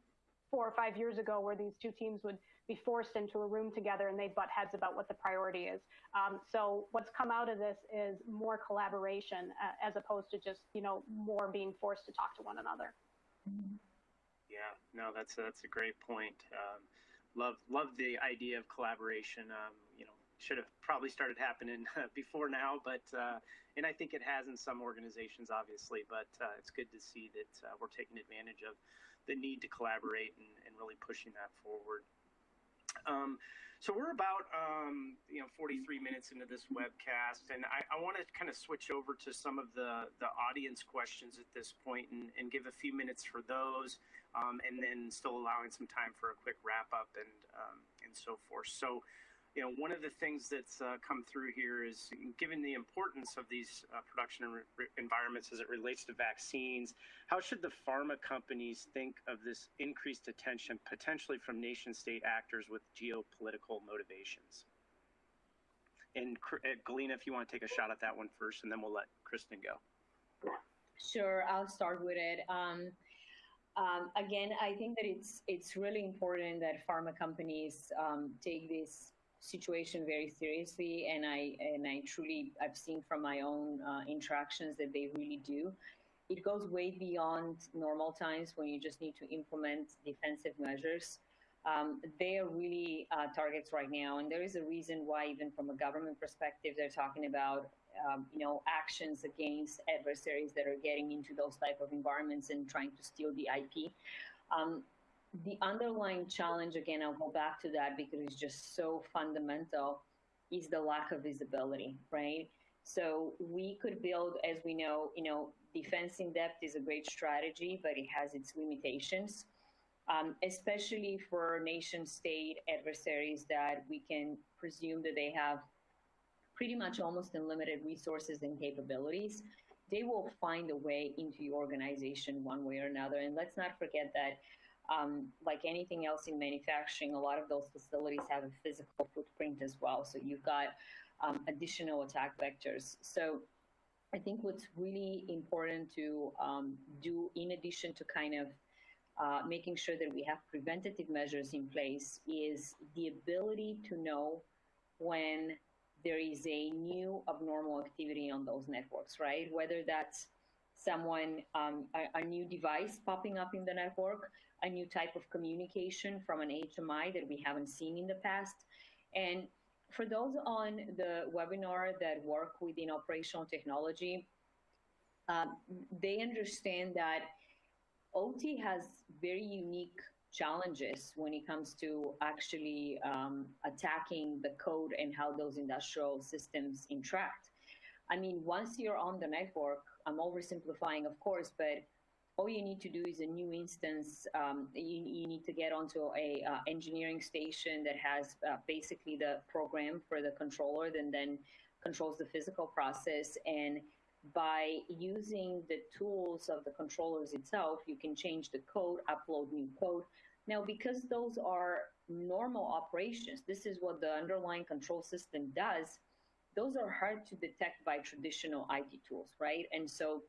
four or five years ago where these two teams would be forced into a room together and they'd butt heads about what the priority is. Um, so what's come out of this is more collaboration uh, as opposed to just, you know, more being forced to talk to one another. Yeah, no, that's a, that's a great point. Um, love love the idea of collaboration. Um, you know, should have probably started happening before now, but uh, and I think it has in some organizations, obviously. But uh, it's good to see that uh, we're taking advantage of the need to collaborate and, and really pushing that forward. Um, so we're about um, you know 43 minutes into this webcast, and I, I want to kind of switch over to some of the the audience questions at this point, and, and give a few minutes for those, um, and then still allowing some time for a quick wrap up and um, and so forth. So you know, one of the things that's uh, come through here is given the importance of these uh, production environments as it relates to vaccines, how should the pharma companies think of this increased attention potentially from nation state actors with geopolitical motivations? And uh, Galina, if you want to take a shot at that one first, and then we'll let Kristen go. Sure, I'll start with it. Um, um, again, I think that it's it's really important that pharma companies um, take this situation very seriously, and I and I truly I've seen from my own uh, interactions that they really do. It goes way beyond normal times when you just need to implement defensive measures. Um, they are really uh, targets right now, and there is a reason why, even from a government perspective, they're talking about um, you know actions against adversaries that are getting into those type of environments and trying to steal the IP. Um, the underlying challenge, again, I'll go back to that because it's just so fundamental, is the lack of visibility, right? So we could build, as we know, you know, defense in depth is a great strategy, but it has its limitations, um, especially for nation state adversaries that we can presume that they have pretty much almost unlimited resources and capabilities. They will find a way into your organization one way or another. And let's not forget that um, like anything else in manufacturing, a lot of those facilities have a physical footprint as well. So you've got um, additional attack vectors. So I think what's really important to um, do, in addition to kind of uh, making sure that we have preventative measures in place, is the ability to know when there is a new abnormal activity on those networks, right? Whether that's someone, um, a, a, new device popping up in the network, a new type of communication from an HMI that we haven't seen in the past. And for those on the webinar that work within operational technology, um, they understand that OT has very unique challenges when it comes to actually um, attacking the code and how those industrial systems interact. I mean, once you're on the network, I'm oversimplifying, of course, but all you need to do is a new instance. Um, you, you, need to get onto a uh, engineering station that has uh, basically the program for the controller, then then controls the physical process. And by using the tools of the controllers itself, you can change the code, upload new code. Now, because those are normal operations, this is what the underlying control system does. Those are hard to detect by traditional IT tools, right? And so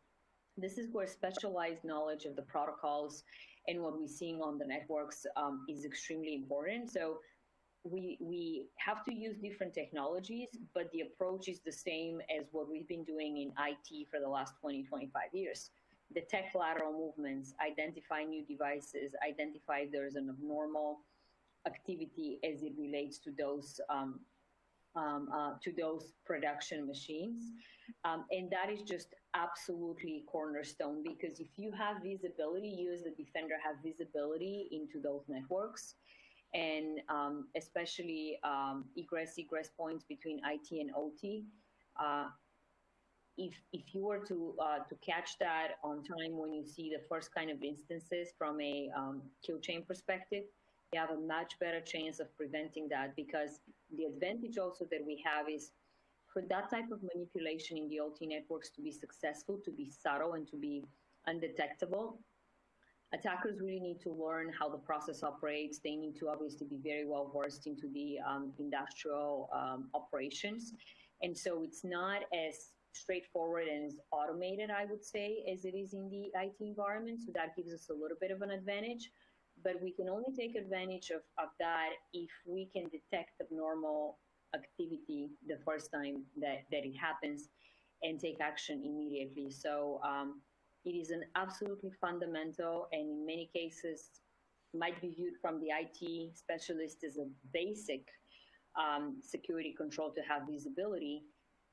this is where specialized knowledge of the protocols and what we're seeing on the networks um, is extremely important. So we, we have to use different technologies, but the approach is the same as what we've been doing in IT for the last 20, 25 years. Detect lateral movements, identify new devices, identify if there's an abnormal activity as it relates to those um, um, uh, to those production machines. Um, and that is just absolutely cornerstone because if you have visibility, you as the defender have visibility into those networks and um, especially um, egress egress points between IT and OT. Uh, if if you were to uh, to catch that on time when you see the first kind of instances from a um, kill chain perspective, you have a much better chance of preventing that because the advantage also that we have is for that type of manipulation in the OT networks to be successful, to be subtle and to be undetectable, attackers really need to learn how the process operates. They need to obviously be very well versed into the um, industrial um, operations. And so it's not as straightforward and as automated, I would say, as it is in the IT environment. So that gives us a little bit of an advantage. But we can only take advantage of, of that if we can detect abnormal activity the first time that, that it happens and take action immediately. So um, it is an absolutely fundamental and in many cases might be viewed from the IT specialist as a basic um, security control to have visibility.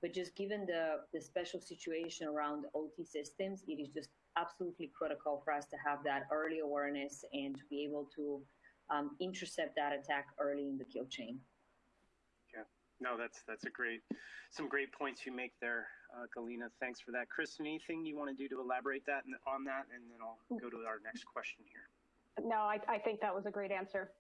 But just given the, the special situation around OT systems, it is just absolutely critical for us to have that early awareness and to be able to um, intercept that attack early in the kill chain. No, that's that's a great, some great points you make there, uh, Galina. Thanks for that, Chris. Anything you want to do to elaborate that on that, and then I'll go to our next question here. No, I, I think that was a great answer.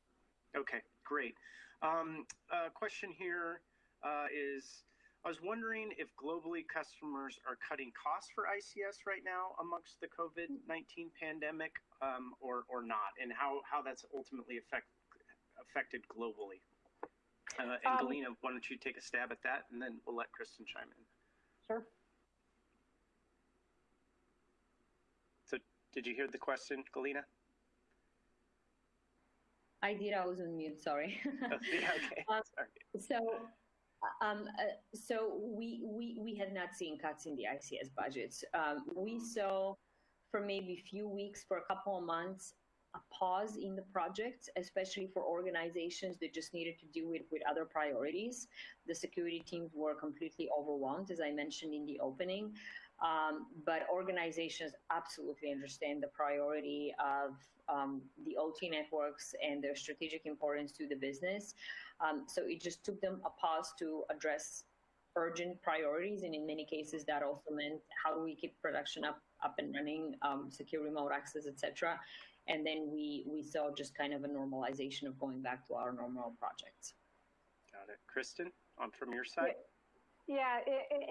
Okay, great. Um, uh, question here uh, is I was wondering if globally customers are cutting costs for ICS right now amongst the COVID-19 pandemic um, or, or not, and how, how that's ultimately affect, affected globally. Uh, and um, Galina, why don't you take a stab at that, and then we'll let Kristen chime in. Sure. So did you hear the question, Galina? I did. I was on mute. Sorry. oh, yeah, okay. Um, sorry. So um, uh, so we, we, we have not seen cuts in the ICS budgets. Um, we saw for maybe a few weeks, for a couple of months, a pause in the project, especially for organizations that just needed to deal with, with other priorities. The security teams were completely overwhelmed, as I mentioned in the opening. Um, but organizations absolutely understand the priority of um, the OT networks and their strategic importance to the business. Um, so it just took them a pause to address urgent priorities, and in many cases, that also meant how do we keep production up up and running, um, secure remote access, etc. And then we we saw just kind of a normalization of going back to our normal projects. Got it, Kristen. On from your side. Yeah,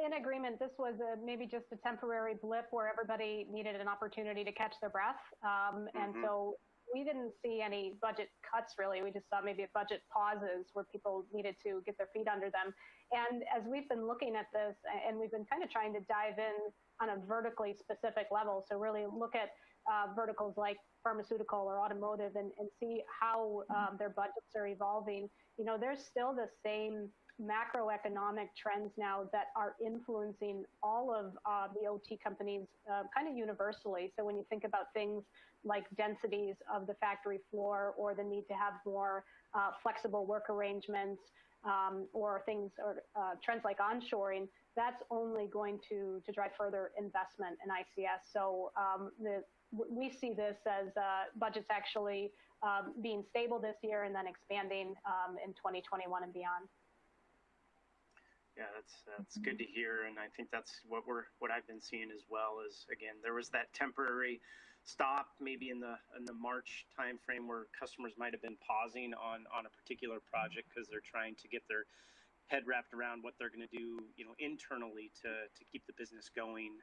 in agreement, this was a, maybe just a temporary blip where everybody needed an opportunity to catch their breath. Um, and mm-hmm. so we didn't see any budget cuts really. We just saw maybe budget pauses where people needed to get their feet under them. And as we've been looking at this, and we've been kind of trying to dive in on a vertically specific level, so really look at uh, verticals like pharmaceutical or automotive and, and see how um, their budgets are evolving. You know, there's still the same macroeconomic trends now that are influencing all of uh, the OT companies uh, kind of universally. So when you think about things like densities of the factory floor or the need to have more uh, flexible work arrangements um, or things or uh, trends like onshoring, that's only going to, to drive further investment in ICS. So um, the, we see this as uh, budgets actually um, being stable this year and then expanding um, in 2021 and beyond. Yeah, that's that's good to hear, and I think that's what we're what I've been seeing as well. Is again, there was that temporary stop maybe in the in the March timeframe where customers might have been pausing on on a particular project because they're trying to get their head wrapped around what they're going to do, you know, internally to to keep the business going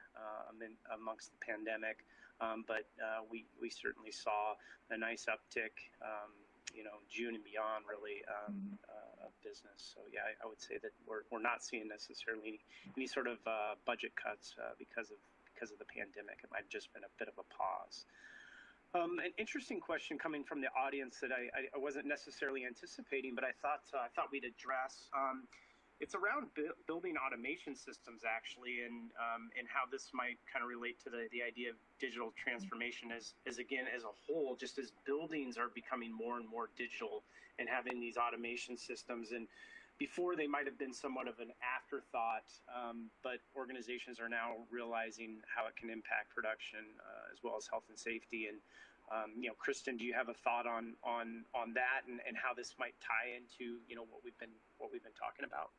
in, amongst the pandemic. Um, but uh, we we certainly saw a nice uptick. Um, you know June and beyond really um, mm-hmm. uh, of business. So yeah, I, I, would say that we're, we're not seeing necessarily any, sort of uh, budget cuts uh, because of because of the pandemic. It might have just been a bit of a pause. Um, an interesting question coming from the audience that I, I wasn't necessarily anticipating, but I thought uh, I thought we'd address. Um, it's around bu- building automation systems actually and um, and how this might kind of relate to the, the idea of digital transformation as, as again as a whole just as buildings are becoming more and more digital and having these automation systems and before they might have been somewhat of an afterthought um, but organizations are now realizing how it can impact production uh, as well as health and safety and um, you know, Kristen, do you have a thought on on on that and, and how this might tie into you know what we've been what we've been talking about?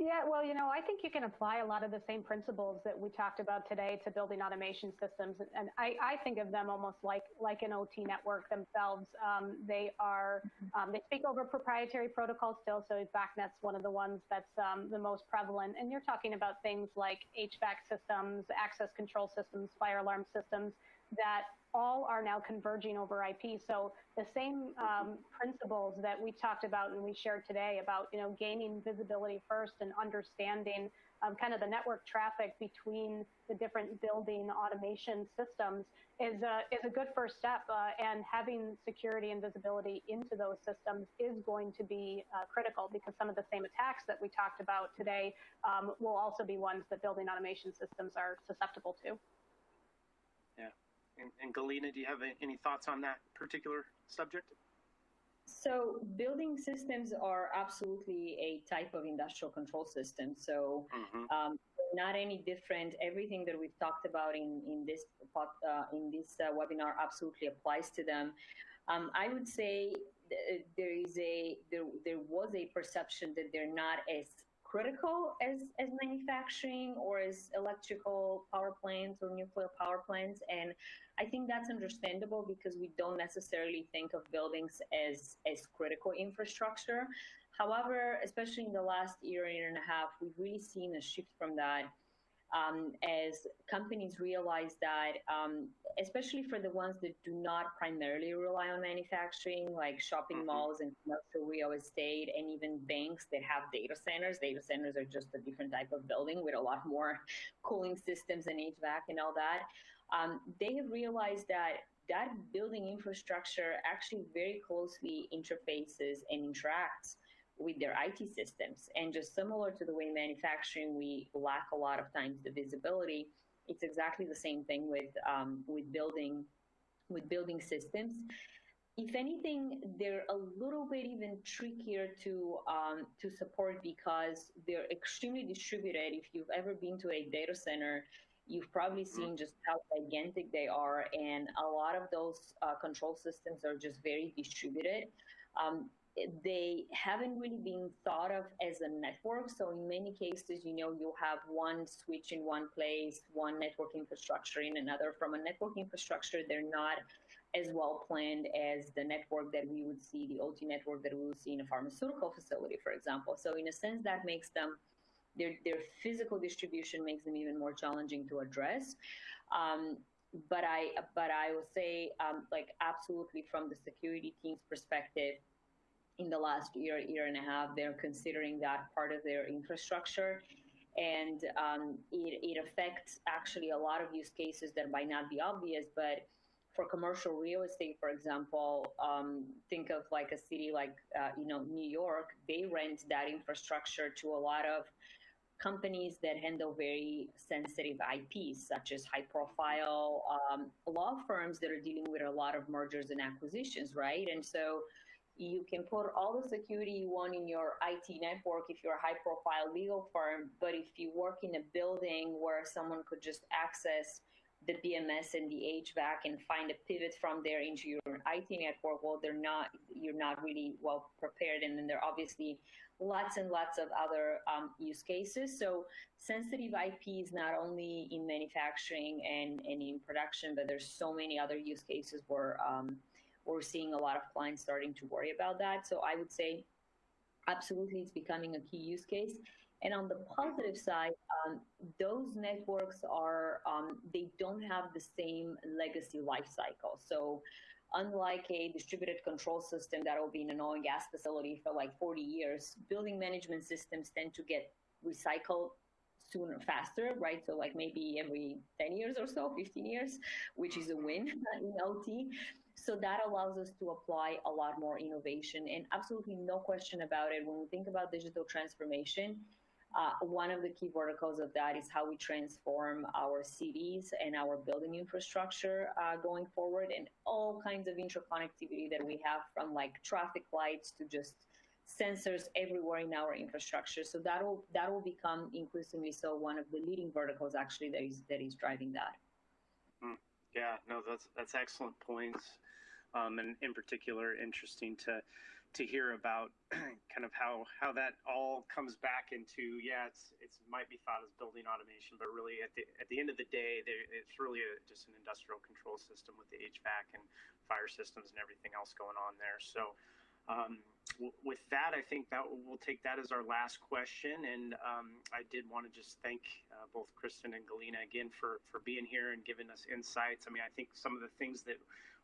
Yeah, well, you know, I think you can apply a lot of the same principles that we talked about today to building automation systems, and I, I think of them almost like like an OT network themselves. Um, they are um, they speak over proprietary protocols still, so BACnet's one of the ones that's um, the most prevalent. And you're talking about things like HVAC systems, access control systems, fire alarm systems that all are now converging over IP. So the same um, principles that we talked about and we shared today about you know gaining visibility first and understanding um, kind of the network traffic between the different building automation systems is a, is a good first step. Uh, and having security and visibility into those systems is going to be uh, critical because some of the same attacks that we talked about today um, will also be ones that building automation systems are susceptible to. And, and Galina, do you have any thoughts on that particular subject? So building systems are absolutely a type of industrial control system. So mm-hmm. um, not any different. Everything that we've talked about in in this uh, in this uh, webinar absolutely applies to them. Um, I would say th- there is a there there was a perception that they're not as critical as, as manufacturing or as electrical power plants or nuclear power plants. And I think that's understandable because we don't necessarily think of buildings as, as critical infrastructure. However, especially in the last year, year and a half, we've really seen a shift from that um, as companies realize that, um, especially for the ones that do not primarily rely on manufacturing, like shopping mm-hmm. malls and commercial real estate, and even banks that have data centers. Data centers are just a different type of building with a lot more cooling systems and HVAC and all that. Um, they have realized that that building infrastructure actually very closely interfaces and interacts with their IT systems. And just similar to the way manufacturing, we lack a lot of times the visibility. It's exactly the same thing with um, with building with building systems. If anything, they're a little bit even trickier to um, to support because they're extremely distributed. If you've ever been to a data center, you've probably mm-hmm. seen just how gigantic they are, and a lot of those uh, control systems are just very distributed. Um, they haven't really been thought of as a network. So in many cases, you know, you'll have one switch in one place, one network infrastructure in another. From a network infrastructure, they're not as well planned as the network that we would see, the OT network that we would see in a pharmaceutical facility, for example. So in a sense, that makes them their their physical distribution makes them even more challenging to address. Um, but I but I will say um, like absolutely from the security team's perspective, in the last year, year and a half, they're considering that part of their infrastructure. And um, it, it affects actually a lot of use cases that might not be obvious, but for commercial real estate, for example, um, think of like a city like uh, you know New York. They rent that infrastructure to a lot of companies that handle very sensitive IPs, such as high-profile um, law firms that are dealing with a lot of mergers and acquisitions, right? And so you can put all the security you want in your IT network if you're a high profile legal firm, but if you work in a building where someone could just access the BMS and the HVAC and find a pivot from there into your IT network, well, they're not, you're not really well prepared. And then there are obviously lots and lots of other um, use cases. So sensitive IP is not only in manufacturing and, and in production, but there's so many other use cases where um, we're seeing a lot of clients starting to worry about that. So I would say absolutely it's becoming a key use case. And on the positive side, um, those networks are, um, they don't have the same legacy life cycle. So unlike a distributed control system that will be in an oil and gas facility for like 40 years, building management systems tend to get recycled sooner, faster, right? So like maybe every 10 years or so, 15 years, which is a win in OT. So that allows us to apply a lot more innovation and absolutely no question about it. When we think about digital transformation, uh, one of the key verticals of that is how we transform our cities and our building infrastructure uh, going forward and all kinds of interconnectivity that we have from like traffic lights to just sensors everywhere in our infrastructure. So that will that will become increasingly so one of the leading verticals actually that is that is driving that. Mm, yeah, no, that's that's excellent points, um, and in particular, interesting to to hear about kind of how how that all comes back into yeah it's it's might be thought as building automation but really at the at the end of the day it's really a, just an industrial control system with the HVAC and fire systems and everything else going on there. So um, with that I think that we'll take that as our last question. And um, I did want to just thank uh, both Kristen and Galina again for for being here and giving us insights. I mean I think some of the things that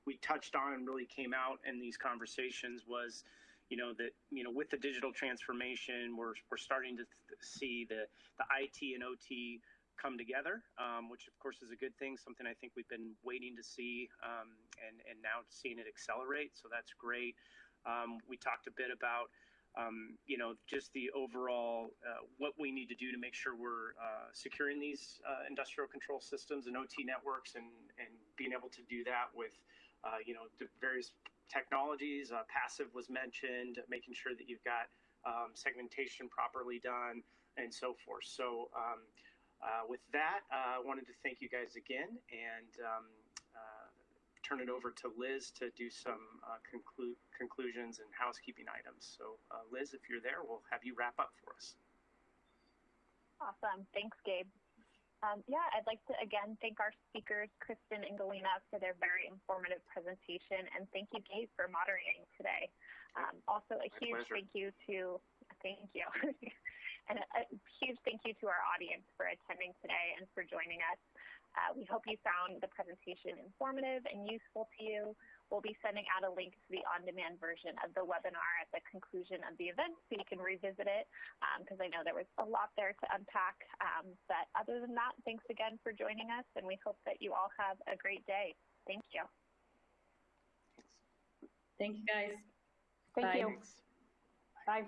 we touched on and really came out in these conversations was you know that you know with the digital transformation we're, we're starting to see the the IT and OT come together um, which of course is a good thing something I think we've been waiting to see um, and and now seeing it accelerate. So that's great um, we talked a bit about um, you know, just the overall uh, what we need to do to make sure we're uh, securing these uh, industrial control systems and OT networks, and and being able to do that with uh, you know, the various technologies. Uh, passive was mentioned, making sure that you've got um, segmentation properly done, and so forth. So, um, uh, with that, I wanted to thank you guys again and um, turn it over to Liz to do some conclu conclusions and housekeeping items. So, Liz, if you're there, we'll have you wrap up for us. Awesome. Thanks, Gabe. Um, yeah, I'd like to again thank our speakers, Kristen and Galina, for their very informative presentation, and thank you, Gabe, for moderating today. Um, also, a My huge pleasure. thank you to thank you, and a, a, huge thank you to our audience for attending today and for joining us. Uh, we hope you found the presentation informative and useful to you. We'll be sending out a link to the on-demand version of the webinar at the conclusion of the event so you can revisit it because um, I know there was a lot there to unpack. Um, but other than that, thanks again for joining us and we hope that you all have a great day. Thank you. Thank you guys. Thank Bye. you. Bye.